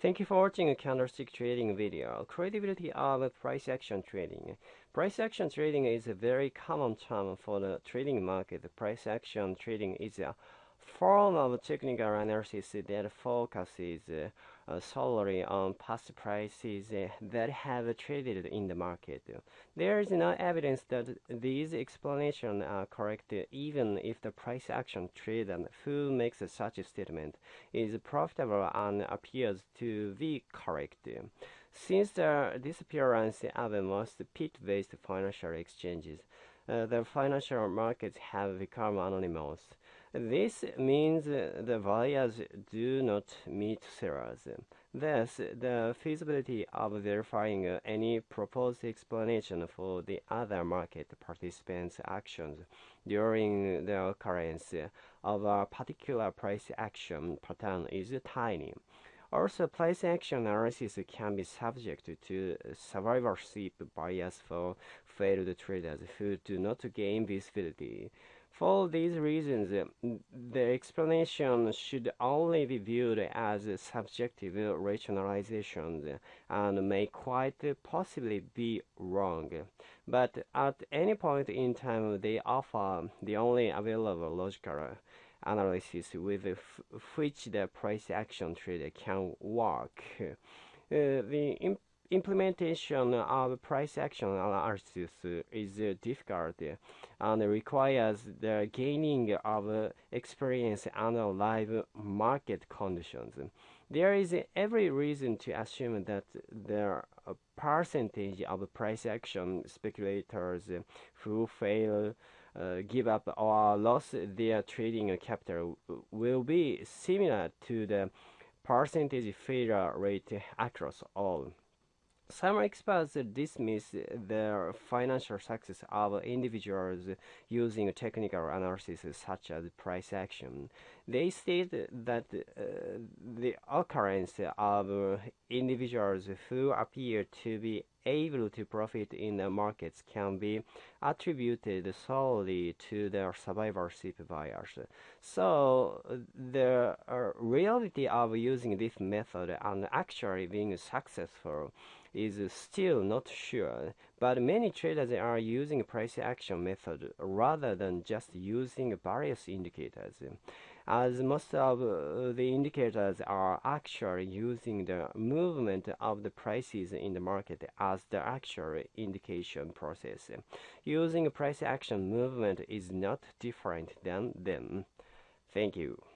Thank you for watching a candlestick trading video. Credibility of price action trading. Price action trading is a very common term for the trading market. Price action trading is a form of technical analysis that focuses uh, solely on past prices that have traded in the market. There is no evidence that these explanations are correct even if the price action trader who makes such a statement is profitable and appears to be correct. Since the disappearance of most pit-based financial exchanges, uh, the financial markets have become anonymous. This means the buyers do not meet sellers. Thus, the feasibility of verifying any proposed explanation for the other market participants' actions during the occurrence of a particular price action pattern is tiny. Also, price action analysis can be subject to survivorship bias for failed traders who do not gain visibility. For these reasons, the explanation should only be viewed as subjective rationalizations and may quite possibly be wrong. But at any point in time, they offer the only available logical analysis with which the price action trade can work. Uh, the implementation of price action analysis is difficult and requires the gaining of experience under live market conditions. There is every reason to assume that the percentage of price action speculators who fail uh, give up or lose their trading capital will be similar to the percentage failure rate across all. Some experts dismiss the financial success of individuals using technical analysis such as price action. They state that uh, the occurrence of individuals who appear to be able to profit in the markets can be attributed solely to their survivorship bias. So the uh, reality of using this method and actually being successful is still not sure, but many traders are using price action method rather than just using various indicators, as most of uh, the indicators are actually using the movement of the prices in the market as the actual indication process. Using price action movement is not different than them. Thank you.